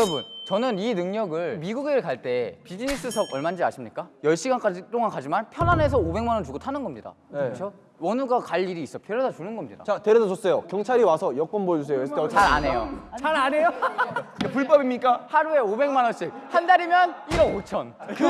여러분 저는 이 능력을 미국에 갈 때 비즈니스석 얼마인지 아십니까? 10시간까지 동안 가지만 편안해서 500만 원 주고 타는 겁니다 그렇죠? 원우가 갈 일이 있어 데려다 주는 겁니다 자 데려다 줬어요. 경찰이 와서 여권 보여주세요. 했을 때 어떻게 잘안 해요 잘 안 해요? 불법입니까? 하루에 500만 원씩 한 달이면 1억 5천 그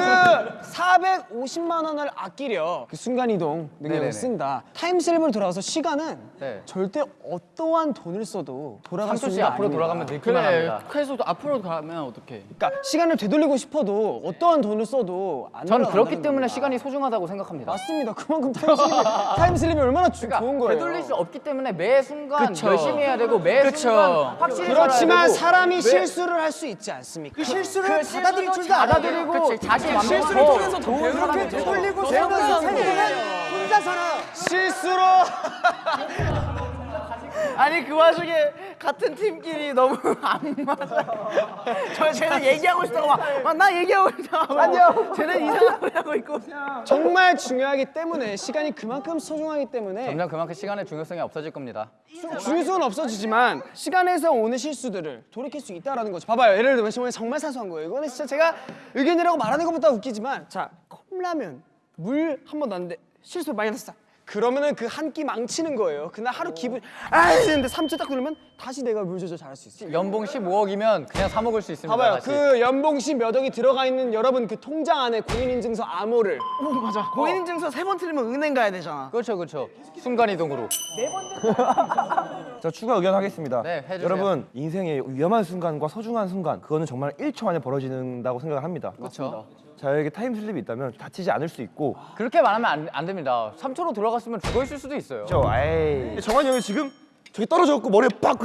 450만 원을 아끼려 그 순간이동 능력을 네네네. 쓴다. time slip으로 돌아가서 시간은 네. 절대 어떠한 돈을 써도 돌아갈 수 3초씩 있는 게 앞으로 아닙니다. 돌아가면 늙기만 합니다 그래서 앞으로 가면 어떡해 그러니까 시간을 되돌리고 싶어도 어떠한 돈을 써도 안 저는 그렇기 때문에 겁니다. 시간이 소중하다고 생각합니다 맞습니다. 그만큼 time slip이, time slip이 얼마나 주- 그러니까 좋은 거예요. 되돌릴 수 없기 때문에 매 순간 그쵸. 열심히 해야 되고 매 그쵸. 순간 확실히 그렇지만 사람이 매- 실수를 할 수 있지 않습니까? 그 실수를 그 받아들일 줄도 받아들이고 자신 만족하고 실수를 통해서 좋은 사람이 되돌리고 배우면서 혼자 살아. 실수로 아니 그 와중에 같은 팀끼리 너무 안 맞아 저 쟤는 얘기하고 있다고 막나 얘기하고 있다고 안녕 쟤는 이상한 거 하고 있고 정말 중요하기 때문에 시간이 그만큼 소중하기 때문에 점점 그만큼 시간의 중요성이 없어질 겁니다 중요성은 없어지지만 시간에서 오는 실수들을 돌이킬 수 있다라는 거죠. 봐봐요. 예를 들면 정말 정말 사소한 거예요. 이거는 진짜 제가 의견이라고 말하는 것보다 웃기지만 자 컵라면 물 한 번 넣었는데 실수 많이 났어. 그러면은 그 한 끼 망치는 거예요. 그날 하루 기분 아 했는데 3초 딱 누르면 다시 내가 물 조절 잘할 수 있어. 연봉 15억이면 그냥 사 먹을 수 있습니다 봐봐요. 다시. 그 연봉시 몇 억이 들어가 있는 여러분 그 통장 안에 공인인증서 암호를 오 맞아 고인인증서 세 번 틀리면 은행 가야 되잖아 그렇죠 그렇죠 순간 이동으로 자 추가 의견 하겠습니다. 네, 해주세요. 여러분 인생의 위험한 순간과 소중한 순간 그거는 정말 1초 안에 벌어지는다고 생각을 합니다. 그렇죠 자에게 타임슬립이 있다면 다치지 않을 수 있고 그렇게 말하면 안, 안 됩니다 3초로 돌아갔으면 죽어 있을 수도 있어요 저 에이 정한이 형이 지금 저기 떨어졌고 머리에 빡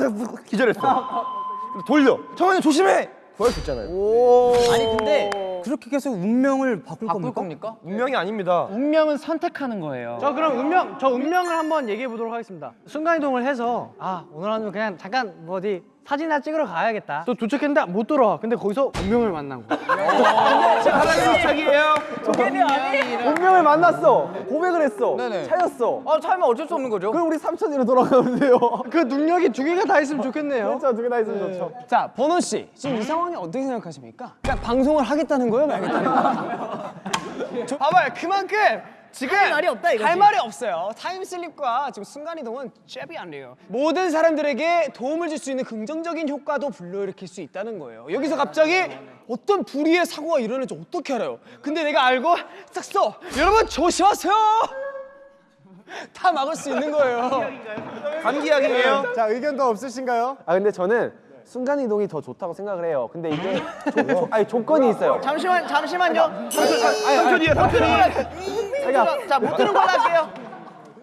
기절했어. 근데 돌려. 정한이 형 조심해. 구할 수 있잖아요. 아니 근데 그렇게 계속 운명을 바꿀, 바꿀 겁니까? 겁니까? 운명이 아닙니다. 운명은 선택하는 거예요. 저 그럼 운명, 저 운명을 한번 얘기해 보도록 하겠습니다. 순간이동을 해서 아 오늘 하루 그냥 잠깐 뭐 어디 사진이나 찍으러 가야겠다. 또 도착했는데 못 돌아와. 근데 거기서 운명을 만난 거. 자기예요. 운명을 만났어. 고백을 했어. 네네. 차였어. 아 차이면 어쩔 수 없는 거죠 그럼 우리 3천 뒤로 돌아가면 돼요. 그 능력이 두 개가 다 있으면 좋겠네요. 그렇죠. 두 개 다 있으면 좋죠. 자, 버논 씨. 지금 이 상황이 어떻게 생각하십니까? 그냥 방송을 하겠다는 거예요, 말겠다는 거예요? 저- 봐봐요. 그만큼 지금 할 말이 없다 이거지. 할 말이 없어요. 타임슬립과 지금 순간이동은 잽이 안 돼요. 모든 사람들에게 도움을 줄 수 있는 긍정적인 효과도 불러일으킬 수 있다는 거예요. 여기서 갑자기 어떤 불의의 사고가 일어날지 어떻게 알아요? 근데 내가 알고 싹 써. 여러분 조심하세요. 다 막을 수 있는 거예요. 감기약이에요. 자 의견 더 없으신가요? 아 근데 저는 순간 이동이 더 좋다고 생각을 해요. 근데 이게 조, 조, 아니 조건이 있어요. 잠시만 잠시만요 삼촌이에요, 삼촌이. 자못 들은 걸로 할게요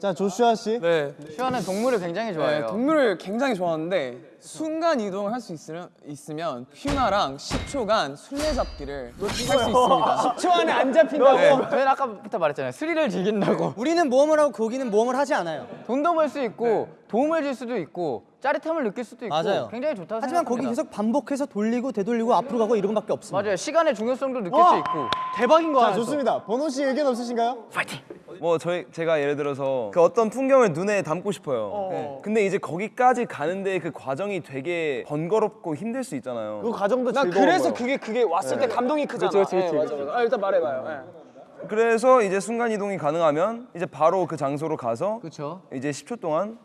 자 조슈아 씨. 네. 슈아는 동물을 굉장히 좋아해요 동물을 굉장히 좋아하는데 순간 이동을 할 수 있으면, 있으면 퓨나랑 10초간 술래잡기를 할 수 있습니다. 10초 안에 안 잡힌다고. 저희는 아까부터 말했잖아요 스릴을 즐긴다고 우리는 모험을 하고 거기는 모험을 하지 않아요. 돈도 벌 수 있고 도움을 줄 수도 있고 짜릿함을 느낄 수도 있고 맞아요. 굉장히 좋다고 하지만 거기 생각합니다 계속 반복해서 돌리고 되돌리고 앞으로 가고 이런 것밖에 없습니다. 맞아요 시간의 중요성도 느낄 수 있고 대박인 거자 알았어. 좋습니다. 번호 씨 의견 없으신가요? 뭐 저희 제가 예를 들어서 그 어떤 풍경을 눈에 담고 싶어요. 네. 근데 이제 거기까지 가는데 그 과정이 되게 번거롭고 힘들 수 있잖아요. 그 과정도 나 즐거워. 그래서 그게 그게 왔을 때 감동이 크잖아. 그렇지, 그렇지, 네, 맞아, 맞아. 아, 일단 말해봐요. 네. 그래서 이제 순간 이동이 가능하면 이제 바로 그 장소로 가서 그렇죠 이제 10초 동안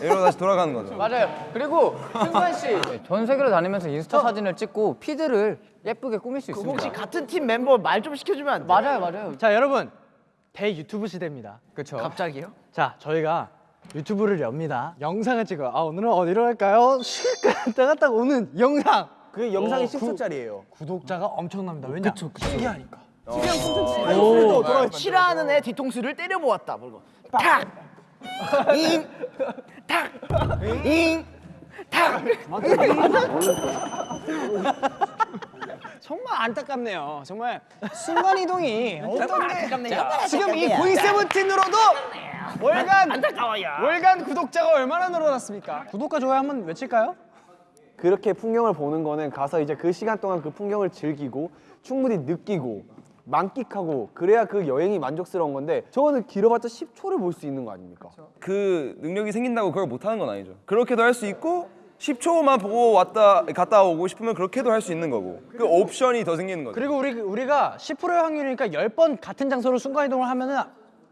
이러고 다시 돌아가는 거죠. 맞아요 그리고 승관 씨 전 세계를 다니면서 인스타 사진을 찍고 피드를 예쁘게 꾸밀 수 있습니다 혹시 같은 팀 멤버 말 좀 시켜주면 안 돼? 맞아요 맞아요 자 여러분 대 유튜브 시대입니다. 그렇죠 갑자기요? 자 저희가 유튜브를 엽니다. 영상을 찍어요. 아 오늘은 어디로 갈까요? 슉 갔다 갔다 오는 영상. 그 영상이 10초짜리예요. 구독자가 엄청납니다. 왜냐? 신기하니까. 싫어하는 애 뒤통수를 때려보았다. 그리고 탁! 잉! 탁! 잉! 탁! 정말 안타깝네요. 정말 순간 이동이 안타깝네요. 지금 이 보이 세븐틴으로도 월간 안타까워요. 월간 구독자가 얼마나 늘어났습니까? 구독과 좋아요 한번 외칠까요? 그렇게 풍경을 보는 거는 가서 이제 그 시간 동안 그 풍경을 즐기고 충분히 느끼고 만끽하고 그래야 그 여행이 만족스러운 건데 저거는 길어봤자 10초를 볼 수 있는 거 아닙니까? 그 능력이 생긴다고 그걸 못 하는 건 아니죠. 그렇게도 할 수 있고 10초만 보고 왔다 갔다 오고 싶으면 그렇게도 할 수 있는 거고 그 옵션이 더 생기는 거죠. 그리고 우리 우리가 10%의 확률이니까 10번 같은 장소로 순간 이동을 하면 은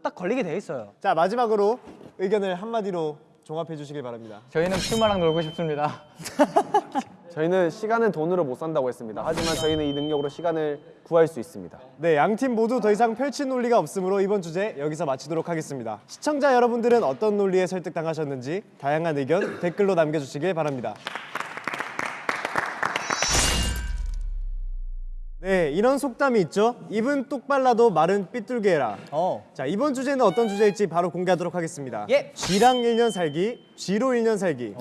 딱 걸리게 돼 있어요. 자 마지막으로 의견을 한마디로 종합해 주시길 바랍니다. 저희는 퓨마랑 놀고 싶습니다. 저희는 시간은 돈으로 못 산다고 했습니다. 하지만 저희는 이 능력으로 시간을 구할 수 있습니다. 네, 양팀 모두 더 이상 펼칠 논리가 없으므로 이번 주제 여기서 마치도록 하겠습니다. 시청자 여러분들은 어떤 논리에 설득당하셨는지 다양한 의견 댓글로 남겨주시길 바랍니다. 네, 이런 속담이 있죠. 입은 똑발라도 말은 삐뚤게 해라. 어. 자, 이번 주제는 어떤 주제일지 바로 공개하도록 하겠습니다. 예. 쥐랑 1년 살기, 쥐로 1년 살기.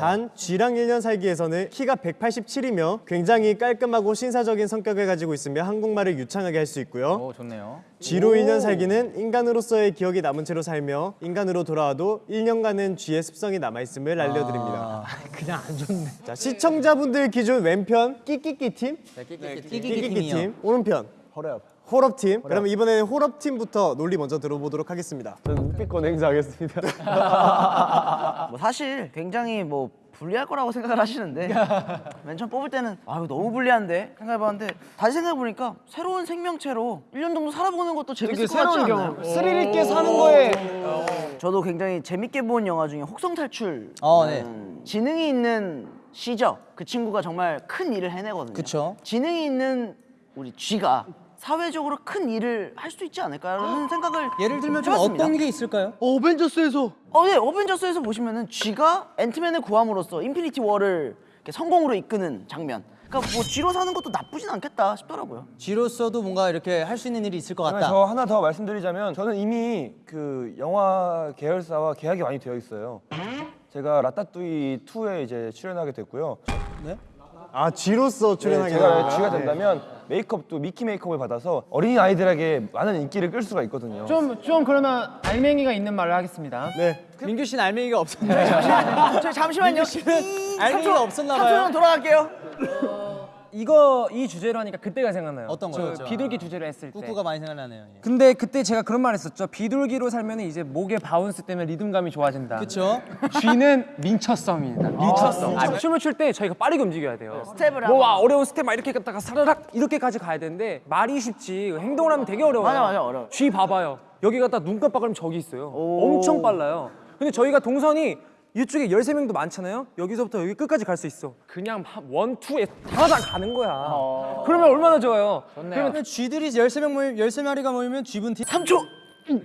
단 쥐랑 1년 살기에서는 키가 187이며 굉장히 깔끔하고 신사적인 성격을 가지고 있으며 한국말을 유창하게 할 수 있고요. 오 좋네요. 쥐로 1년 살기는 인간으로서의 기억이 남은 채로 살며 인간으로 돌아와도 1년간은 쥐의 습성이 남아있음을 알려드립니다. 그냥 안 좋네. 자, 시청자분들 기준 왼편 끼끼끼 팀, 끼끼끼 팀, 오른편 허럽. 호럽 팀. 그러면 이번에는 호럽 팀부터 논리 먼저 들어보도록 하겠습니다. 저는 묵비권 행사하겠습니다. 뭐 사실 굉장히 뭐 불리할 거라고 생각을 하시는데 맨 처음 뽑을 때는 아 이거 너무 불리한데 생각해봤는데 다시 생각해보니까 새로운 생명체로 1년 정도 살아보는 것도 재밌을 것 같지 않나요? 스릴 있게 사는 거에 저도 굉장히 재밌게 본 영화 중에 혹성 탈출 어, 네. 지능이 있는 시저 그 친구가 정말 큰 일을 해내거든요 그쵸. 지능이 있는 우리 쥐가 사회적으로 큰 일을 할 수 있지 않을까라는 생각을 예를 들면 좀 해봤습니다. 어떤 게 있을까요? 어벤져스에서 어, 네, 어벤져스에서 보시면은 쥐가 앤트맨을 구함으로써 인피니티 워를 이렇게 성공으로 이끄는 장면. 그러니까 뭐 쥐로 사는 것도 나쁘진 않겠다 싶더라고요. 쥐로서도 뭔가 이렇게 할 수 있는 일이 있을 것 그러면 같다. 저 하나 더 말씀드리자면 저는 이미 그 영화 계열사와 계약이 많이 되어 있어요. 제가 라따뚜이 2에 이제 출연하게 됐고요. 아, 쥐로서 네, 출연하게 제가 됩니다. 쥐가 된다면 메이크업도 미키 메이크업을 받아서 어린이 아이들에게 많은 인기를 끌 수가 있거든요. 좀 좀 그러면 알맹이가 있는 말을 하겠습니다. 네. 민규 씨는 알맹이가 없었나요? 저 잠시만요. 알맹이가 없었나 봐요. 3초만 돌아갈게요. 이거 이 주제로 하니까 그때가 생각나요. 어떤 거요? 저 비둘기 주제로 했을 때. 꾸꾸가 많이 생각나네요. 예. 근데 그때 제가 그런 말 했었죠. 비둘기로 살면 이제 목의 bounce 때문에 리듬감이 좋아진다. 그쵸? 쥐는 민첩성입니다. 민첩성. 아, 춤을 출 때 저희가 빠르게 움직여야 돼요. 스텝을 뭐 와, 하고. 어려운 스텝 막 이렇게 갔다가 사르락 이렇게까지 가야 되는데 말이 쉽지 행동을 하면 되게 어려워요. 맞아, 맞아, 어려워. 쥐 봐봐요. 여기 갔다 눈 깜빡하면 저기 있어요. 엄청 빨라요. 근데 저희가 동선이 이쪽에 13명도 많잖아요. 여기서부터 여기 끝까지 갈 수 있어. 그냥 한 one, two에 다다 가는 거야. 그러면 얼마나 좋아요. 그러면 쥐들이 13명 모임 13마리가 모이면 쥐분 팀 3초.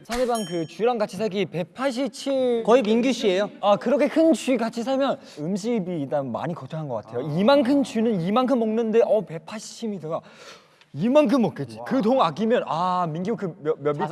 상대방 그 쥐랑 같이 살기 187 거의 민규 씨예요. 아 그렇게 큰 쥐 같이 살면 음식이 일단 많이 거창한 것 같아요. 이만큼 쥐는 이만큼 먹는데 어 180m가 이만큼 먹겠지. 그 동 아끼면 아 민규 그몇몇 미터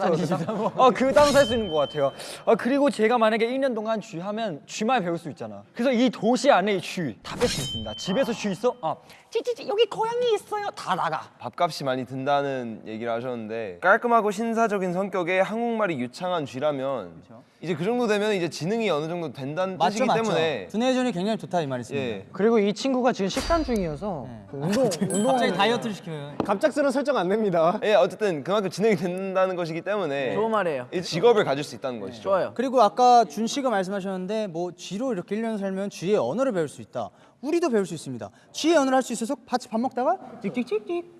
아그 땅 살 수 있는 것 같아요. 아 그리고 제가 만약에 1년 동안 쥐 하면 쥐말 배울 수 있잖아. 그래서 이 도시 안에 쥐다 뺄 수 있습니다. 집에서 쥐 있어? 아 찌찌찌 여기 고양이 있어요. 다 나가. 밥값이 많이 든다는 얘기를 하셨는데 깔끔하고 신사적인 성격의 한국말이 유창한 쥐라면 이제 그 정도 되면 이제 지능이 어느 정도 된다는 맞죠, 뜻이기 맞죠. 때문에 두뇌 회전이 굉장히 좋다 이 말이습니다. 예. 그리고 이 친구가 지금 식단 중이어서 그 운동 운동 갑자기 다이어트를 시켜요. 갑 작스러운 설정 안 됩니다. 예, 어쨌든 그만큼 지능이 된다는 것이기 때문에 좋은 말이에요. 이 직업을 가질 수 있다는 것이죠. 좋아요. 그리고 아까 준 씨가 말씀하셨는데 뭐 쥐로 이렇게 1년 살면 쥐의 언어를 배울 수 있다. 우리도 배울 수 있습니다. 쥐의 언어를 할 수 있어서 같이 밥 먹다가 찍찍찍찍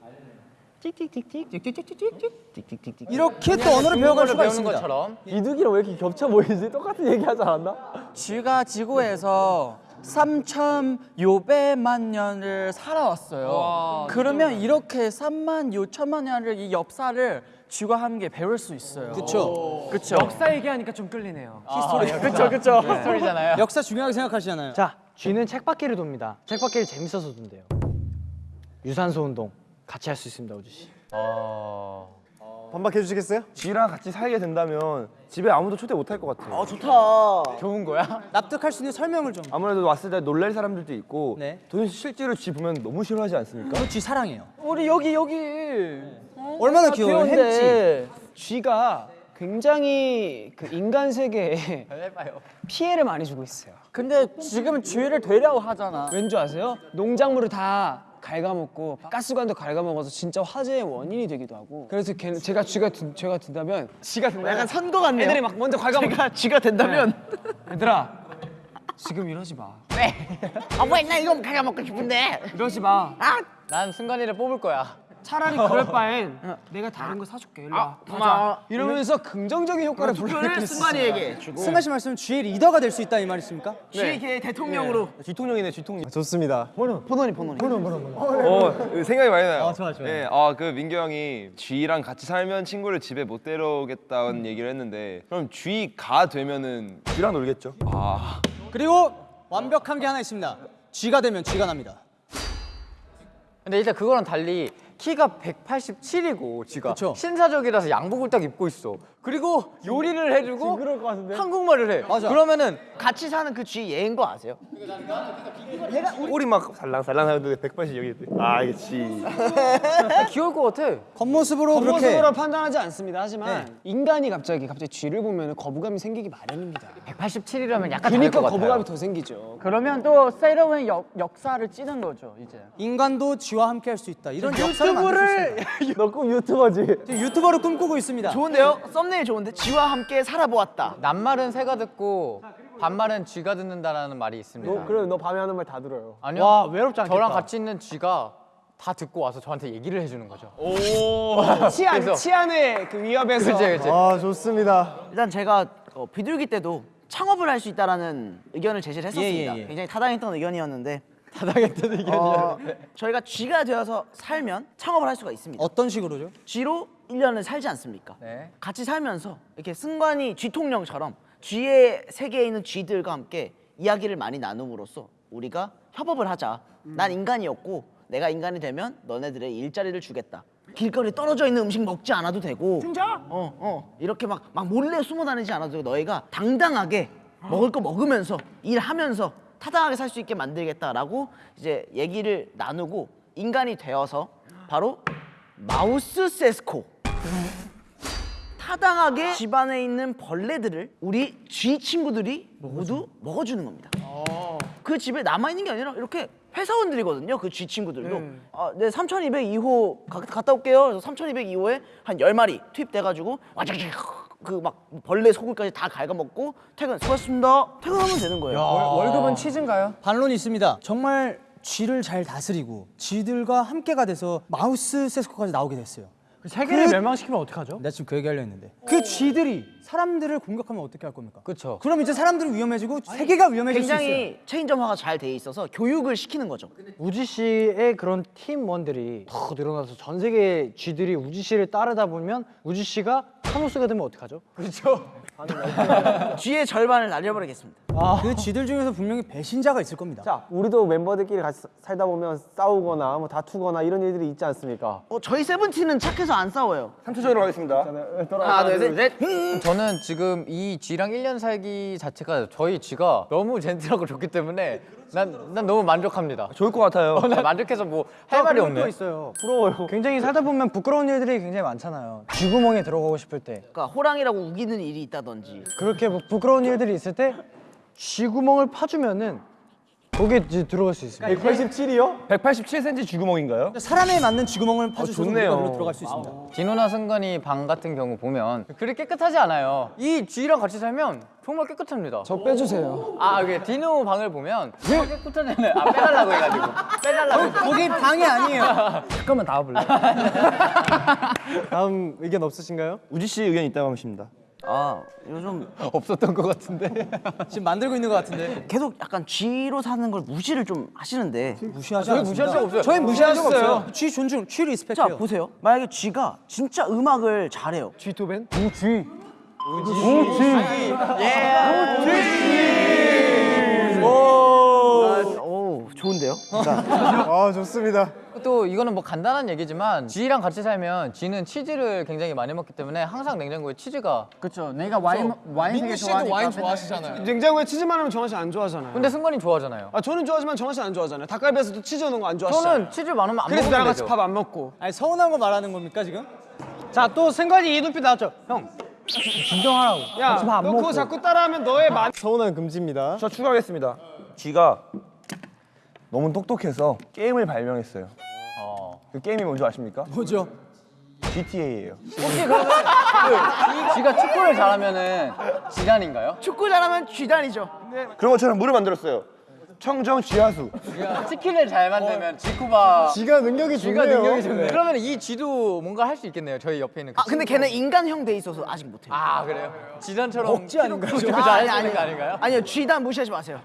찍찍찍찍 찍찍찍찍 찍찍찍찍 이렇게 또 언어를 배워갈 수가 있습니다. 것처럼 비둘기랑 왜 이렇게 겹쳐 보이지? 똑같은 얘기 하지 않았나? 쥐가 지구에서 3천 요배만 년을 살아왔어요. 그러면 이렇게 3만 요천만 년을 이 역사를 쥐가 함께 배울 수 있어요. 그렇죠. 그렇죠. 역사 얘기하니까 좀 끌리네요. history. 그렇죠, 그렇죠. history잖아요. 역사 중요하게 생각하시잖아요. 자, 쥐는 쳇바퀴를 돕니다. 쳇바퀴를 재밌어서 돈대요. 유산소 운동 같이 할 수 있습니다, 우주 씨. 반박해 주시겠어요? 쥐랑 같이 살게 된다면 집에 아무도 초대 못 할 것 같아요. 아 좋다. 좋은 거야? 납득할 수 있는 설명을 좀. 아무래도 왔을 때 놀랄 사람들도 있고 네. 도현 씨 실제로 쥐 보면 너무 싫어하지 않습니까? 저 쥐 사랑해요. 우리 여기 여기 얼마나 귀여워요. 햄찌. 귀여운데. 쥐가 굉장히 그 인간 세계에. 피해를 많이 주고 있어요. 근데 지금 쥐를 되려고 하잖아. 왠지 아세요? 농작물을 다 갉아먹고 가스관도 갉아먹어서 진짜 화재의 원인이 되기도 하고. 그래서 걔는 제가 쥐가 든, 제가 든다면 쥐가 된다면 약간 선거 같네요. 애들이 막 먼저 갉아먹 제가 쥐가 된다면. 얘들아 지금 이러지 마. 아왜 나 이거 가가 먹고 싶은데. 이러지 마. 난 순간이를 뽑을 거야. 차라리 그럴 바엔 내가 다른 거 사줄게. 일로 와. 고마워 이러면서 긍정적인 효과를 불러일으킬 수 있어. 승관이에게 주고 승관 씨 말씀은 G의 리더가 될 수 있다 이 말이십니까? 쥐의 대통령으로 뒤통령이네 뒤통령. 좋습니다. 포도니 포도니 어 생각이 많이 나요. 아, 좋아, 좋아. 예, 아그 민규 형이 쥐랑 같이 살면 친구를 집에 못 데려오겠다는 음. 얘기를 했는데 그럼 쥐가 되면은 쥐랑 놀겠죠? 아 그리고 완벽한 게 하나 있습니다. G가 되면 G가 납니다. 근데 일단 그거랑 달리 키가 187이고 지가 그쵸. 신사적이라서 양복을 딱 입고 있어. 그리고 요리를 해주고 한국말을 해. 맞아. 그러면은 같이 사는 그 쥐 얘인 거 아세요? 꼬리 막 살랑살랑 하는데 180 여기 있대. 아 이게 쥐. 귀여울 것 같아. 겉모습으로 그렇게 겉모습으로 판단하지 않습니다. 하지만 인간이 갑자기 갑자기 쥐를 보면 거부감이 생기기 마련입니다. 187이라면 약간 그러니까. 거부감이 더 생기죠. 그러면 또 새로운 역, 역사를 찌는 거죠 이제. 인간도 G와 함께 할 수 있다. 이런 역사를 만들 수 있습니다. 너꼭 유튜버지. 지금 유튜버를 꿈꾸고 있습니다. 좋은데요? 썸네 일 좋은데 쥐와 함께 살아보았다 낱말은 새가 듣고 반말은 쥐가 듣는다라는 말이 있습니다. 너 그래 너 밤에 하는 말 다 들어요. 아니요. 와 외롭지 않겠다. 저랑 같이 있는 쥐가 다 듣고 와서 저한테 얘기를 해주는 거죠. 치안 그래서- 치안의 그 위협에서 그치 그치. 아 좋습니다. 일단 제가 어, 비둘기 때도 창업을 할 수 있다라는 의견을 제시를 했었습니다 예, 예. 굉장히 타당했던 의견이었는데 타당했던 의견이야. 어, 저희가 쥐가 되어서 살면 창업을 할 수가 있습니다 어떤 식으로죠? 쥐로 1년을 살지 않습니까? 네. 같이 살면서 이렇게 승관이 쥐통령처럼 쥐의 세계에 있는 쥐들과 함께 이야기를 많이 나눔으로써 우리가 협업을 하자. 난 인간이었고 내가 인간이 되면 너네들의 일자리를 주겠다. 길거리에 떨어져 있는 음식 먹지 않아도 되고 진짜? 어, 어. 이렇게 막, 막 몰래 숨어 다니지 않아도 되고 너희가 당당하게 먹을 거 먹으면서 일하면서 타당하게 살 수 있게 만들겠다라고 이제 얘기를 나누고 인간이 되어서 바로 마우스 세스코 타당하게 집안에 있는 벌레들을 우리 쥐 친구들이 모두 먹어주는 겁니다. 그 집에 남아 있는 게 아니라 이렇게 회사원들이거든요. 그 쥐 친구들도. 아, 네, 3202호 가, 갔다 올게요. 그래서 3202호에 한 10마리 투입돼가지고 와자자자 그막 벌레 소굴까지 다 갉아먹고 퇴근 수고하셨습니다. 퇴근하면 되는 거예요. 월급은 치즈인가요? 반론이 있습니다. 정말 쥐를 잘 다스리고 쥐들과 함께가 돼서 마우스 세스코까지 나오게 됐어요. 세계를 그- 멸망시키면 어떡하죠? 내가 지금 그 얘기 하려 했는데 그 쥐들이 사람들을 공격하면 어떻게 할 겁니까? 그렇죠. 그럼 이제 사람들은 위험해지고 세계가 위험해질 수 있어요. 굉장히 체인점화가 잘 돼 있어서 교육을 시키는 거죠. 우지 씨의 그런 팀원들이 더 늘어나서 전 세계 쥐들이 우지 씨를 따르다 보면 우지 씨가 타노스가 되면 어떡하죠? 쥐의 절반을 날려버리겠습니다. 그 쥐들 중에서 분명히 배신자가 있을 겁니다. 자, 우리도 멤버들끼리 같이 사- 살다 보면 싸우거나 뭐 다투거나 이런 일들이 있지 않습니까? 어, 저희 세븐틴은 착해서 안 싸워요. 3초 전으로 가겠습니다. 하나, 둘, 셋. 저는 지금 이 쥐랑 1년 살기 자체가 저희 쥐가 너무 젠틀하고 좋기 때문에 난, 난 너무 만족합니다. 좋을 것 같아요. 난 만족해서 뭐 할 말이 또 없네. 있어요. 부러워요. 굉장히 살다 보면 부끄러운 일들이 굉장히 많잖아요. 쥐구멍에 들어가고 싶을 때 그러니까 호랑이라고 우기는 일이 있다든지 그렇게 뭐 부끄러운 일들이 있을 때 쥐구멍을 파주면은 거기에 이제 들어갈 수 있습니다. 187이요? 187cm 쥐구멍인가요? 사람에 맞는 쥐구멍을 파주셔서 좋네요. 우리가 그로 들어갈 수 있습니다. 진호나 승관이 방 같은 경우 보면 그리 깨끗하지 않아요. 이 쥐랑 같이 살면 정말 깨끗합니다. 저 빼주세요. 아, 이게 디노 방을 보면 정말 깨끗하잖아요. 아, 빼달라고 해가지고. 빼달라고. 해서. 거기 방이 아니에요. 잠깐만 나와볼래? 다음 의견 없으신가요? 우지 씨 의견 있다고 하십니다. 아 요즘 없었던 것 같은데. 지금 만들고 있는 것 같은데 계속 약간 쥐로 사는 걸 무시를 좀 하시는데 무시하지 않습니다. 무시할 적 없어요. 저희 무시할 적. 없어요. 쥐 존중, 쥐자 리스펙해요. 보세요 만약에 쥐가 진짜 음악을 잘해요 쥐토벤? 오 좋은데요? 아 좋습니다. 또 이거는 뭐 간단한 얘기지만 쥐랑 같이 살면 쥐는 치즈를 굉장히 많이 먹기 때문에 항상 냉장고에 치즈가 그렇죠. 내가 와인 와인 되게 좋아하니까. 냉장고에 치즈 많으면 정한 씨안 좋아하잖아요. 근데 승관이 좋아하잖아요. 아 저는 좋아하지만 정한 씨안 좋아하잖아요. 닭갈비에서도 치즈 넣는 거 안 좋아하시잖아요. 저는 치즈 많으면 안 그래서 나랑 먹으면 같이. 밥 안 먹고. 아니 서운한 거 말하는 겁니까 지금? 자 또 승관이 이 눈빛 나왔죠. 형 진정하라고. 야, 너 그거 자꾸 따라하면 너의 만. 서운한 금지입니다. 저 추가하겠습니다. 쥐가 너무 똑똑해서 게임을 발명했어요. 그 게임이 뭔지 아십니까? 뭐죠? GTA예요. 혹시 그러면 그 쥐가 축구를 잘하면은 지단인가요? 축구 잘하면 쥐단이죠 그런 것처럼 물을 만들었어요. 청정 지하수. 치킨을 잘 만들면 지쿠바 지가 능력이 좋네요. 그러면 이 쥐도 뭔가 할 수 있겠네요 저희 옆에 있는 그 아 근데 걔는 인간형 돼 있어서 아직 못해요. 아 그래요? 지단처럼 억지 아닌가요? 키로 아, 아니, 거 아닌가요? 아니요 쥐단 무시하지 마세요.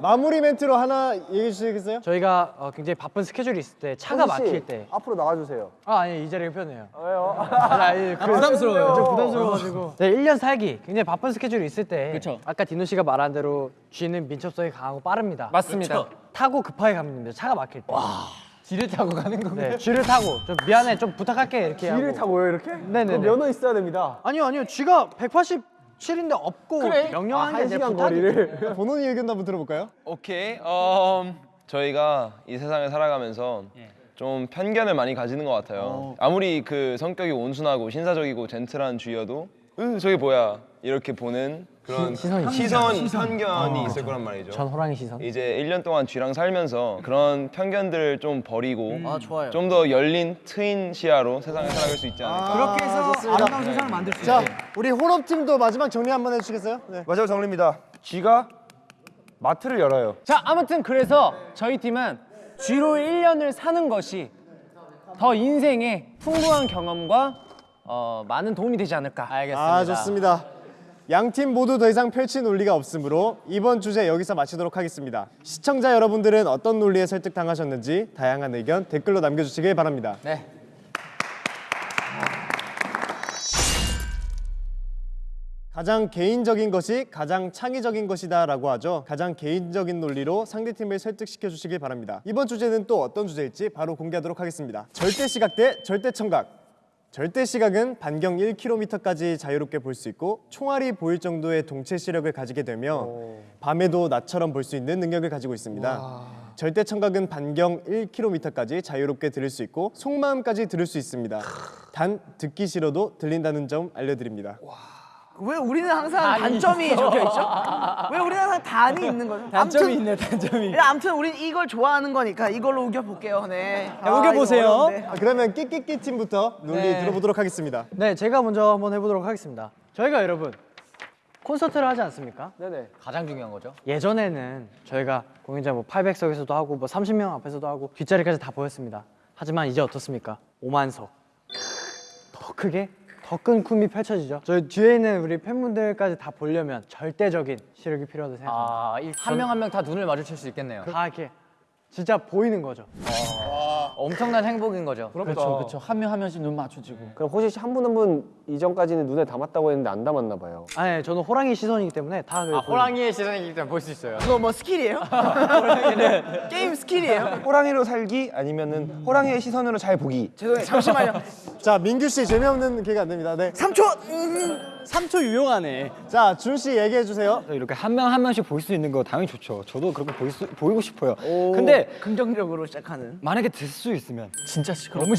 마무리 멘트로 하나 얘기해 주시겠어요? 저희가 어, 굉장히 바쁜 스케줄이 있을 때 차가 막힐 때 앞으로 나와주세요. 아 아니 이 자리가 편해요. 왜요? 아니, 아니, 그, 부담스러워요. 좀 부담스러워가지고. 네, 1년 살기 굉장히 바쁜 스케줄이 있을 때 그쵸. 아까 디노 씨가 말한 대로 쥐는 민첩성이 강하고 빠릅니다. 맞습니다 타고 급하게 가면 됩니다. 차가 막힐 때. 쥐를 타고 가는 건가요? 네, 쥐를 타고 좀 미안해 좀 부탁할게 이렇게 뒤를 하고. 타고요 이렇게? 그럼 면허 있어야 됩니다. 아니요 아니요 쥐가 187인데 없고 명령하는 게한 아니라 시간 거리를. 본원이 의견도 한번 들어볼까요? 오케이. 음, 저희가 이 세상을 살아가면서 좀 편견을 많이 가지는 것 같아요. 아무리 그 성격이 온순하고 신사적이고 젠틀한 주여도 으 저게 뭐야 이렇게 보는 그런 시선이 시선, 편견이 있을 거란 말이죠. 전 호랑이 시선. 이제 1년 동안 쥐랑 살면서 그런 편견들을 좀 버리고 아 좋아요. 좀더 열린 트인 시야로 세상을 살아갈 수 있지 않을까. 그렇게 해서 아름다운 세상을 만들 수 자, 있게. 우리 혼업팀도 마지막 정리 한번 해주시겠어요? 네. 마지막 정리입니다. 쥐가 마트를 열어요. 자 아무튼 그래서 저희 팀은 쥐로 1년을 사는 것이 더 인생에 풍부한 경험과 어, 많은 도움이 되지 않을까. 알겠습니다 아 좋습니다. 양팀 모두 더 이상 펼칠 논리가 없으므로 이번 주제 여기서 마치도록 하겠습니다. 시청자 여러분들은 어떤 논리에 설득당하셨는지 다양한 의견 댓글로 남겨주시길 바랍니다. 네 가장 개인적인 것이 가장 창의적인 것이다 라고 하죠. 가장 개인적인 논리로 상대팀을 설득시켜 주시길 바랍니다. 이번 주제는 또 어떤 주제일지 바로 공개하도록 하겠습니다. 절대 시각 대 절대 청각. 절대 시각은 반경 1km까지 자유롭게 볼 수 있고 총알이 보일 정도의 동체 시력을 가지게 되며 밤에도 낮처럼 볼 수 있는 능력을 가지고 있습니다. 절대 청각은 반경 1km까지 자유롭게 들을 수 있고 속마음까지 들을 수 있습니다. 단 듣기 싫어도 들린다는 점 알려드립니다. 왜 우리는 항상 단점이 적혀 있죠? 왜 우리는 항상 단이 있는 거죠? 단점이 있네, 단점이. 아무튼 우린 이걸 좋아하는 거니까 이걸로 우겨 볼게요. 네. 자, 우겨 보세요. 이거 어려운데. 아, 그러면 끼끼끼 팀부터 논리 네. 들어보도록 하겠습니다. 네, 제가 먼저 한번 해보도록 하겠습니다. 저희가 여러분 콘서트를 하지 않습니까? 네네. 가장 중요한 거죠 예전에는 저희가 공연장 뭐 800석에서도 하고 뭐 30명 앞에서도 하고 뒷자리까지 다 보였습니다. 하지만 이제 어떻습니까? 5만석. 더 크게 더 큰 꿈이 펼쳐지죠. 저희 뒤에 있는 우리 팬분들까지 다 보려면 절대적인 시력이 필요하다고 생각합니다. 아 한 명 한 명 다 눈을 마주칠 수 있겠네요 다 이렇게 진짜 보이는 거죠. 엄청난 행복인 거죠 그렇죠, 그렇죠. 한 명 한 명씩 눈 맞춰지고. 그럼 호시 씨 한 분 한 분 이전까지는 눈에 담았다고 했는데 안 담았나 봐요. 아니, 저는 호랑이 시선이기 때문에 다 그. 아 호랑이의 시선이기 때문에 볼 수 있어요 그거 뭐 skill이에요? 게임 skill이에요? 호랑이로 살기 아니면은 호랑이의 시선으로 잘 보기. 죄송해요. 잠시만요. 자, 민규 씨 재미없는 기회가 안 됩니다. 네. 3초. 음. 3초 유용하네. 자, 준씨 얘기해 주세요. 이렇게 한 명 한 명씩 볼 수 있는 거 당연히 좋죠. 저도 그렇게 보일 수, 보이고 싶어요. 근데 긍정적으로 시작하는. 만약에 들 수 있으면 진짜 시끄러. 너무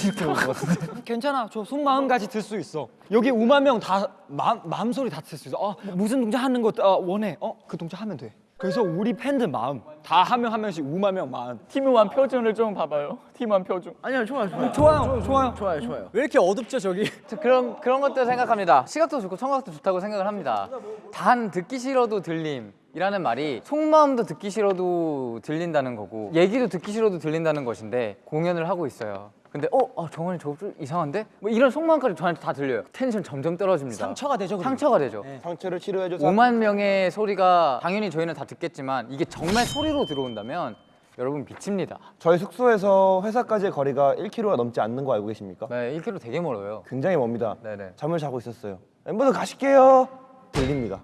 같은데. 괜찮아. 저 속마음까지 들 수 있어. 여기 5만 명다 마음 소리 다 들 수 있어. 어, 무슨 동작 하는 거 어, 원해. 어, 그 동작 하면 돼. 그래서 우리 팬들 마음 다 한 명 한 명씩 5만 명 마음. 팀원 표정을 좀 봐봐요. 팀원 표정. 아니요, 좋아요, 좋아요. 좋아요. 좋아요. 좋아요, 좋아요. 왜 이렇게 어둡죠 저기? 저 그런 그런 것들 생각합니다. 시각도 좋고 청각도 좋다고 생각을 합니다. 단 듣기 싫어도 들림 이라는 말이 속마음도 듣기 싫어도 들린다는 거고 얘기도 듣기 싫어도 들린다는 것인데 공연을 하고 있어요. 근데 어, 어 정원이 저거 좀 이상한데? 뭐 이런 속마음까지 저한테 다 들려요. 텐션 점점 떨어집니다. 상처가 되죠. 그러면. 상처가 되죠. 상처를 치료해줘서 5만 명의 소리가 당연히 저희는 다 듣겠지만 이게 정말 소리로 들어온다면 여러분 미칩니다. 저희 숙소에서 회사까지의 거리가 1km가 넘지 않는 거 알고 계십니까? 네, 1km 되게 멀어요. 굉장히 멉니다. 네네. 잠을 자고 있었어요. 멤버들 가실게요. 들립니다.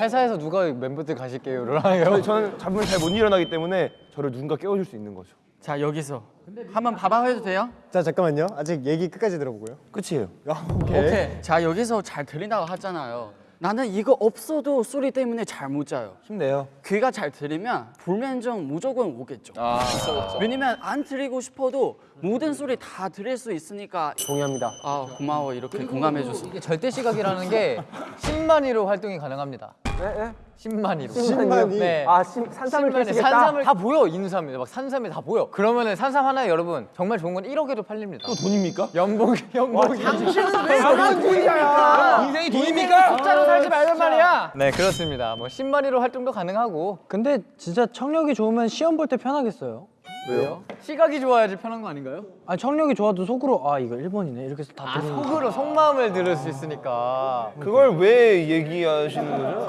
회사에서 누가 멤버들 가실게요를 하요 저는 잠을 잘 못 일어나기 때문에 저를 누군가 깨워줄 수 있는 거죠. 자 여기서 한번 봐봐 해도 돼요? 자, 잠깐만요. 아직 얘기 끝까지 들어보고요. 끝이에요. 아, 오케이. 오케이. 자 여기서 잘 들린다고 하잖아요. 나는 이거 없어도 소리 때문에 잘 못 자요. 힘내요. 귀가 잘 들리면 불면증 무조건 오겠죠. 왜냐면 안 들리고 싶어도 모든 소리 다 들을 수 있으니까 동의합니다. 아 고마워 이렇게 공감해줘서. 이게 절대 시각이라는 게 10만위로 활동이 가능합니다. 네, 네. 10만위로. 10만위? 네. 아, 심- 산삼을 10만위. 캐시겠다? 산삼을 다 보여 인삼이 막 산삼이 다 보여. 그러면은 산삼 하나에 여러분 정말 좋은 건 1억에도 팔립니다. 또 돈입니까? 연봉 연봉. 당신은 왜 그런 분이야? 인생이 돈입니까? 숫자로 살지 말란 말이야. 네 그렇습니다. 뭐 10만위로 활동도 가능하고 근데 진짜 청력이 좋으면 시험 볼 때 편하겠어요. 왜요? 시각이 좋아야지 편한 거 아닌가요? 아 청력이 좋아도 속으로 아 이거 1번이네 이렇게 해서 다 아 들으니까. 속으로 속마음을 들을 수 있으니까. 그걸 왜 얘기하시는 거죠?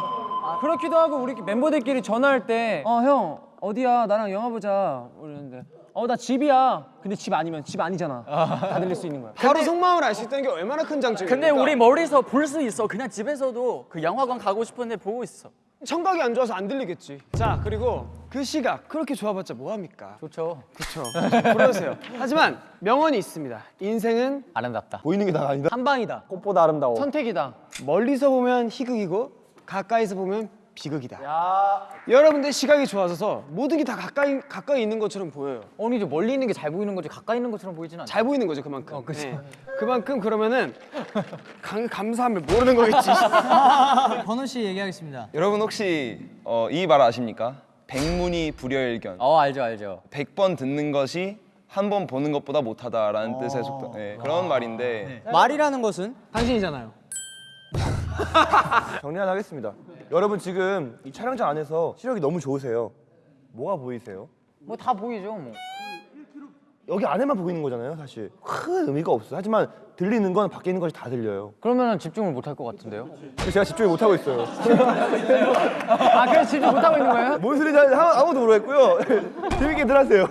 그렇기도 하고 우리 멤버들끼리 전화할 때 어 형 어디야 나랑 영화 보자 이러는데 어 나 집이야 근데 집 아니면 집 아니잖아 다 들릴 수 있는 거야 바로 속마음을 알 수 있다는 게 얼마나 큰 장점이야. 근데 우리 머리에서 볼 수 있어. 그냥 집에서도 그 영화관 가고 싶은데 보고 있어. 청각이 안 좋아서 안 들리겠지. 자 그리고 그 시각 그렇게 좋아봤자 뭐 합니까? 좋죠. 그렇죠. 부러우세요. 하지만 명언이 있습니다. 인생은 아름답다. 보이는 게 다가 아니다. 한 방이다. 꽃보다 아름다워. 선택이다 멀리서 보면 희극이고 가까이서 보면 비극이다. 여러분들 시각이 좋아져서 모든 게 다 가까이 가까이 있는 것처럼 보여요. 아니 이제 멀리 있는 게 잘 보이는 거지 가까이 있는 것처럼 보이진 않아. 잘 보이는 거죠 그만큼. 어, 그치. 네. 그만큼 그러면은 감, 감사함을 모르는 거겠지. 번호 씨 얘기하겠습니다. 여러분 혹시 어, 이 말 아십니까? 백문이 불여일견. 어 알죠 알죠. 100번 듣는 것이 한 번 보는 것보다 못하다라는 뜻의 속담. 네, 그런 말인데 말이라는 것은 당신이잖아요. 정리하겠습니다. 여러분 지금 이 촬영장 안에서 시력이 너무 좋으세요. 뭐가 보이세요? 뭐 다 보이죠 뭐. 여기 안에만 보이는 거잖아요, 사실. 큰 의미가 없어요. 하지만 들리는 건 밖에 있는 것이 다 들려요. 그러면 집중을 못 할 것 같은데요? 제가 집중을 못 하고 있어요. 아 그래서 집중 못 하고 있는 거예요? 뭔 소리인지 아무- 아무도 모르겠고요. 재밌게 들 하세요.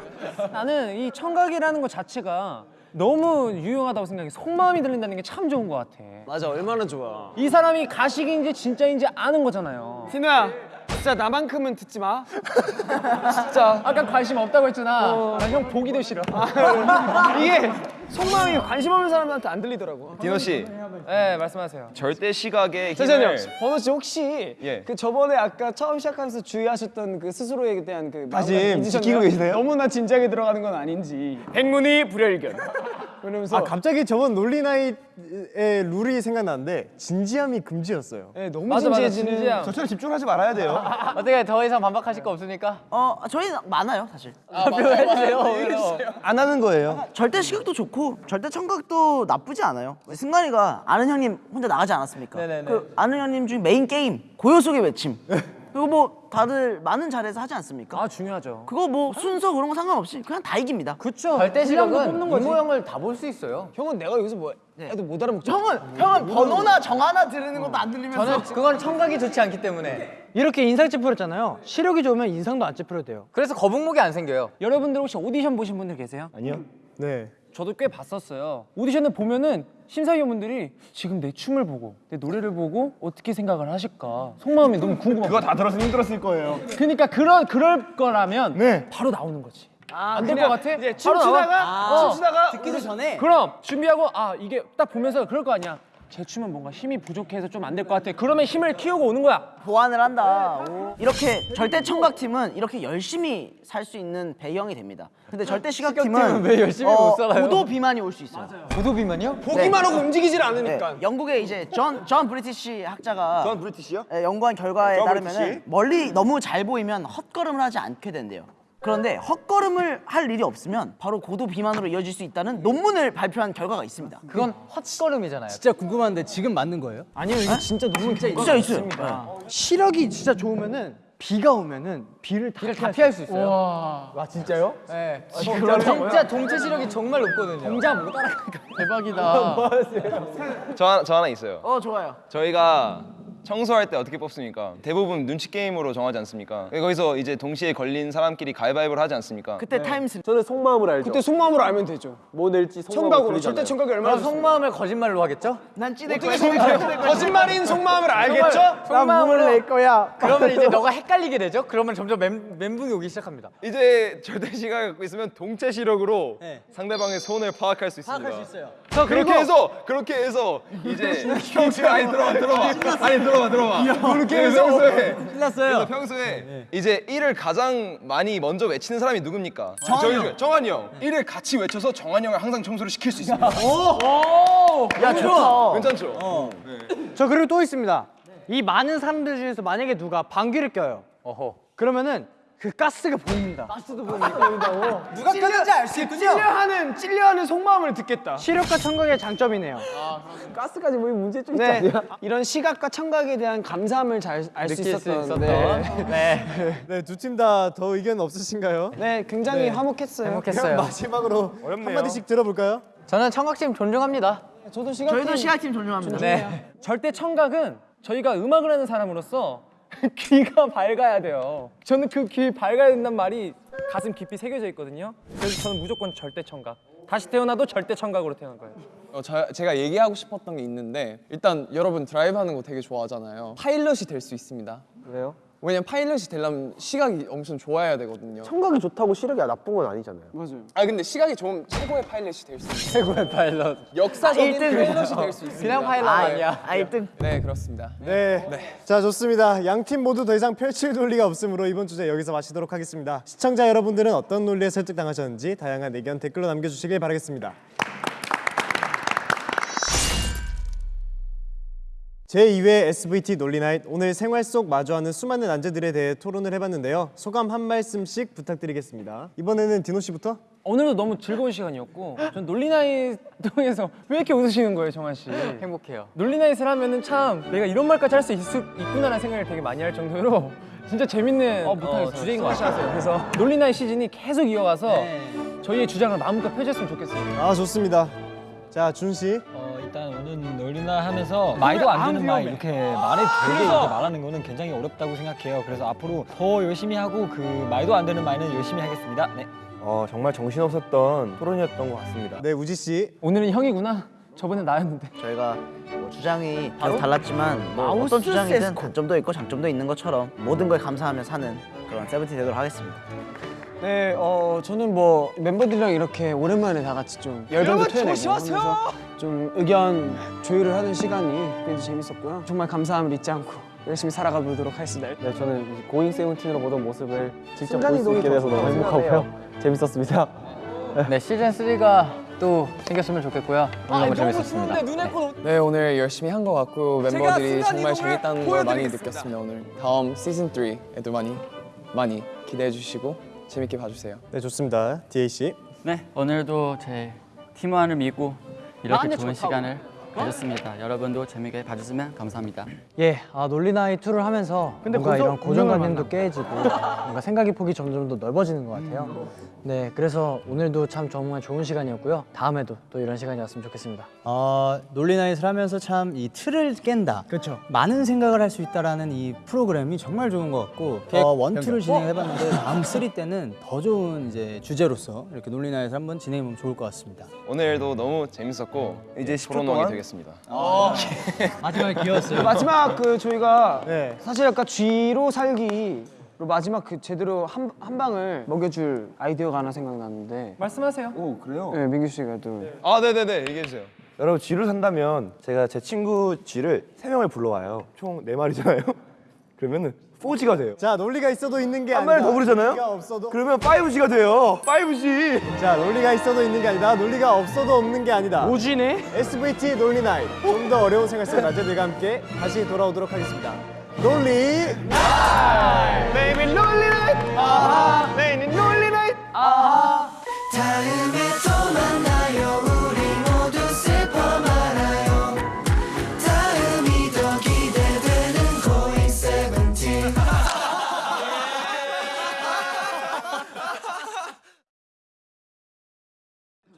나는 이 청각이라는 것 자체가 너무 유용하다고 생각해 속마음이 들린다는 게 참 좋은 것 같아 맞아 얼마나 좋아. 이 사람이 가식인지 진짜인지 아는 거잖아요 진우야 진짜 나만큼은 듣지 마. 진짜 아까 관심 없다고 했잖아 나형 보기도 싫어 이게 속마음이 관심 없는 사람한테 안 들리더라고. 디노 씨 네 말씀하세요 절대 시각의. 힘을 번호 씨 혹시 예. 그 저번에 아까 처음 시작하면서 주의하셨던 그 스스로에 대한 그 다짐? 지키고 계시나요? 너무나 진지하게 들어가는 건 아닌지. 백문이 불여일견. 그러면서 아 갑자기 저번 논리나잇의 룰이 생각나는데 진지함이 금지였어요. 네, 너무 맞아, 맞아, 진지해지는. 진지함. 저처럼 집중하지 말아야 돼요. 어떻게 더 이상 반박하실 거 없습니까? 어 저희 많아요 사실. 해주세요. 안 하는 거예요. 절대 시각도 좋고 절대 청각도 나쁘지 않아요. 승관이가 아는 형님 혼자 나가지 않았습니까? 네네네. 그 아는 형님 중에 메인 게임 고요 속의 외침. 그리고 뭐 다들 많은 자리에서 하지 않습니까? 아 중요하죠 그거 뭐 순서 그런 거 상관없이 그냥 다 이깁니다. 그쵸 절대 시각은 뽑는 이 모 형을 다 볼 수 있어요. 형은 내가 여기서 뭐 해도 못 알아먹죠. 형은 형은 번호나 정 하나 들으는 것도 안 들리면서 저는 그건 청각이 좋지 않기 때문에 이렇게 인상 찌푸렸잖아요. 시력이 좋으면 인상도 안 찌푸려도 돼요. 그래서 거북목이 안 생겨요. 여러분들 혹시 오디션 보신 분들 계세요? 아니요. 네. 저도 꽤 봤었어요. 오디션을 보면은 심사위원분들이 지금 내 춤을 보고 내 노래를 보고 어떻게 생각을 하실까 속마음이 너무 궁금하고 그거 다 들어서 힘들었을 거예요. 그러니까 그런 그럴 거라면 네. 바로 나오는 거지. 아, 안될것 그냥 같아? 이제. 춤추다가 어. 춤추다가 듣기도 전에 그럼 준비하고 아 이게 딱 보면서 그럴 거 아니야. 제 춤은 뭔가 힘이 부족해서 좀 안 될 것 같아. 그러면 힘을 키우고 오는 거야. 보완을 한다. 이렇게 절대 청각 팀은 이렇게 열심히 살 수 있는 배경이 됩니다. 근데 절대 시각 팀은 왜 열심히 못 살아요? 고도 비만이 올 수 있어요. 고도 비만이요? 보기만 하고 움직이질 네, 않으니까. 영국의 이제 존, 존 브리티시 학자가 존 브리티시요? 예, 연구한 결과에 존 따르면? 멀리 너무 잘 보이면 헛걸음을 하지 않게 된대요. 그런데 헛걸음을 할 일이 없으면 바로 고도 비만으로 이어질 수 있다는 논문을 발표한 결과가 있습니다. 그건 헛걸음이잖아요. 진짜 궁금한데 지금 맞는 거예요? 아니요 이거 진짜 너무 진짜 있어요. 시력이 진짜 좋으면은 비가 오면은 비를 다 비를 다 피할 수 있어요. 와 진짜요? 네. 진짜 동체 시력이 정말 높거든요. 동자 못 따라가니까 대박이다. 저 하나, 저 하나 있어요. 어 좋아요. 저희가 청소할 때 어떻게 뽑습니까? 대부분 눈치 게임으로 정하지 않습니까? 거기서 이제 동시에 걸린 사람끼리 가위바위보를 하지 않습니까? 그때 타임슬 저는 속마음을 알죠. 그때 속마음으로 알면 되죠. 뭐 낼지 속마음으로 청각으로. 절대 청각이 얼마나 그럼 속마음을 거짓말로 하겠죠? 난 어떻게 거야. 거짓말인 속마음을 알겠죠? 속마음으로 낼 거야. 그러면 이제 너가 헷갈리게 되죠? 그러면 점점 멘, 멘붕이 오기 시작합니다. 이제 절대 시각을 갖고 있으면 동체 시력으로 네. 상대방의 손을 파악할 수 있습니다. 파악할 수 있어요. 그렇게 해서 그렇게 해서 이제 형 지금 아니 들어봐 들어봐 아니 들어봐 들어봐 들어봐. 그래서 해서 평소에 신났어요. 평소에 이제 1을 가장 많이 먼저 외치는 사람이 누굽니까? 정한이 형. 정한이 형. 1을 같이 외쳐서 정한이 형을 항상 청소를 시킬 수 있습니다. 야 좋다. 괜찮죠? 저 그리고 또 있습니다. 이 많은 사람들 중에서 만약에 누가 방귀를 껴요. 어허. 그러면은 그 가스가 보입니다. 가스도 보인다고. 누가 꼈는지 알 수 있군요. 찔려하는 찔려하는 속마음을 듣겠다. 시력과 청각의 장점이네요. 가스까지 뭐 문제점 있지 네, 않냐? 이런 시각과 청각에 대한 감사함을 잘 알수 느낄 수 있었던. 있었던. 네, 네. 네, 두 팀 다 더 의견 없으신가요? 네, 굉장히 네. 화목했어요. 행복했어요. 마지막으로 한마디씩 들어볼까요? 저는 청각팀 존중합니다. 저도 시각. 저희도 시각팀 존중합니다. 네. 절대 청각은 저희가 음악을 하는 사람으로서 귀가 밝아야 돼요. 저는 그 귀 밝아야 된단 말이 가슴 깊이 새겨져 있거든요. 그래서 저는 무조건 절대 청각. 다시 태어나도 절대 청각으로 태어날 거예요. 어, 저, 제가 얘기하고 싶었던 게 있는데 일단 여러분 드라이브 하는 거 되게 좋아하잖아요. 파일럿이 될 수 있습니다. 그래요? 왜냐면 파일럿이 되려면 시각이 엄청 좋아야 되거든요. 청각이 좋다고 시력이 나쁜 건 아니잖아요. 맞아요. 아 근데 시각이 좋으면 최고의 파일럿이 될 수 있어요. 최고의 파일럿. 역사적인 아, 일등. 파일럿이 될 수 있습니다. 그냥 파일럿 아, 아니야. 아 1등. 네 그렇습니다. 네. 자, 좋습니다. 양 팀 모두 더 이상 펼칠 논리가 없으므로 이번 주제 여기서 마치도록 하겠습니다. 시청자 여러분들은 어떤 논리에 설득당하셨는지 다양한 의견 댓글로 남겨주시길 바라겠습니다. 제2회 SVT 논리나잇 오늘 생활 속 마주하는 수많은 난제들에 대해 토론을 해봤는데요. 소감 한 말씀씩 부탁드리겠습니다. 이번에는 디노 씨부터. 오늘도 너무 즐거운 시간이었고 전 논리나잇 통해서 왜 이렇게 웃으시는 거예요, 정한 씨? 행복해요. 논리나잇을 하면은 참 내가 이런 말까지 할 수 있구나라는 생각을 되게 많이 할 정도로 진짜 재밌는 어, 주제인 것 같아요. 그래서 논리나잇 시즌이 계속 이어가서 저희의 주장을 마음껏 펼쳤으면 좋겠습니다. 아, 좋습니다. 자, 준 씨. 오늘 놀이나 하면서 말도 안 되는 말 이렇게 말에 되게 이렇게 말하는 거는 굉장히 어렵다고 생각해요. 그래서 앞으로 더 열심히 하고 그 말도 안 되는 말은 열심히 하겠습니다. 네. 어, 정말 정신없었던 토론이었던 것 같습니다. 네, 우지 씨. 오늘은 형이구나. 저번에 나였는데. 저희가 뭐 주장이 계속 달랐지만 뭐 어떤 주장이든 단점도 있고 장점도 있는 것처럼 모든 걸 감사하며 사는 그런 세븐틴 되도록 하겠습니다. 네, 어 저는 뭐 멤버들이랑 이렇게 오랜만에 다 같이 좀 열정도 토해내고 하면서 좀 의견 조율을 하는 시간이 굉장히 재밌었고요. 정말 감사함을 잊지 않고 열심히 살아가 보도록 하겠습니다. 네, 저는 고잉 세븐틴으로 보던 모습을 직접 볼 수 있게 더 돼서 너무 행복하고요. 재밌었습니다. 네 시즌 3가 또 생겼으면 좋겠고요. 오늘 너무 재밌었습니다. 네 오늘 열심히 한 것 같고 멤버들이 정말 재밌다는 걸 많이 느꼈습니다 오늘. 다음 시즌 3에도 많이 많이 기대해 주시고 재밌게 봐주세요. 네, 좋습니다. 씨. 네, 오늘도 제 팀원을 믿고 이렇게 좋은 좋다고. 시간을 가졌습니다. 여러분도 재밌게 봐주시면 감사합니다. 예, 아, 논리나잇 two를 하면서 근데 뭔가 거기서 이런 고정관념도 깨지고 뭔가 생각의 폭이 점점 더 넓어지는 것 같아요. 네, 그래서 오늘도 참 정말 좋은 시간이었고요. 다음에도 또 이런 시간이 왔으면 좋겠습니다. 어, 논리나잇을 하면서 참 이 틀을 깬다. 그렇죠. 많은 생각을 할 수 있다라는 이 프로그램이 정말 좋은 것 같고 어, one two를 진행해봤는데 다음 three 때는 더 좋은 이제 주제로서 이렇게 논리나잇을 한번 진행해보면 좋을 것 같습니다. 오늘도 너무 재밌었고 이제 10초 토론왕이 동안? 되겠습니다. 마지막에 귀여웠어요. 마지막 그 저희가 네. 사실 약간 쥐로 살기로 마지막 그 제대로 한, 한 방을 먹여줄 아이디어가 하나 생각났는데 말씀하세요. 오, 그래요? 네, 민규 씨가 또 아 네네네 얘기해 주세요. 여러분 쥐를 산다면 제가 제 친구 쥐를 세 명을 불러와요. 총 네 마리잖아요. 그러면은 4G가 돼요. 자, 논리가 있어도 있는 게한 아니라 마리 더 부르잖아요? 논리가 없어도 그러면 5G가 돼요. 5G. 자, 논리가 있어도 있는 게 아니다. 논리가 없어도 없는 게 아니다. 오지네? SVT 논리 나잇 좀더 어려운 생활 속 난제들과 함께 다시 돌아오도록 하겠습니다. 논리 Baby lonely night 아하 Baby lonely night 아하 다음에 또 만나요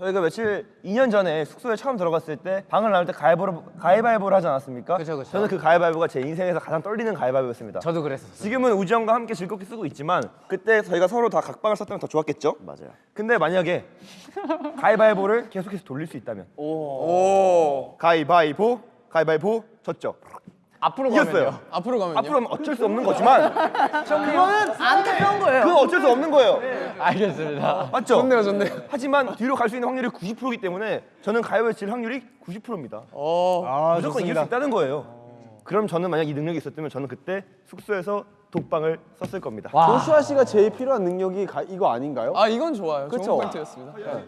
저희가 며칠 2년 전에 숙소에 처음 들어갔을 때 방을 나올 때 가위바위보를, 가위바위보를 하지 않았습니까? 그쵸, 그쵸. 저는 그 가위바위보가 제 인생에서 가장 떨리는 가위바위보였습니다. 저도 그랬었어요. 지금은 우지 형과 함께 즐겁게 쓰고 있지만 그때 저희가 서로 다 각방을 썼다면 더 좋았겠죠? 맞아요. 근데 만약에 가위바위보를 계속해서 돌릴 수 있다면 오 가위바위보 가위바위보 졌죠. 앞으로 이겼어요. 가면요. 앞으로 가면요. 앞으로 하면 어쩔 수 없는 거지만 그거는 안타까운 거예요. 그건 어쩔 수 없는 거예요. 알겠습니다. 맞죠? 좋네요, 좋네요. 하지만 뒤로 갈 수 있는 확률이 90%이기 때문에 저는 가위바위보 질 확률이 90%입니다. 어. 아, 무조건 이길 수 좋습니다. 있다는 거예요. 그럼 저는 만약 이 능력이 있었다면 저는 그때 숙소에서 독방을 썼을 겁니다. 조슈아 씨가 제일 필요한 능력이 가- 이거 아닌가요? 아 이건 좋아요. 그쵸? 좋은 포인트였습니다. 네.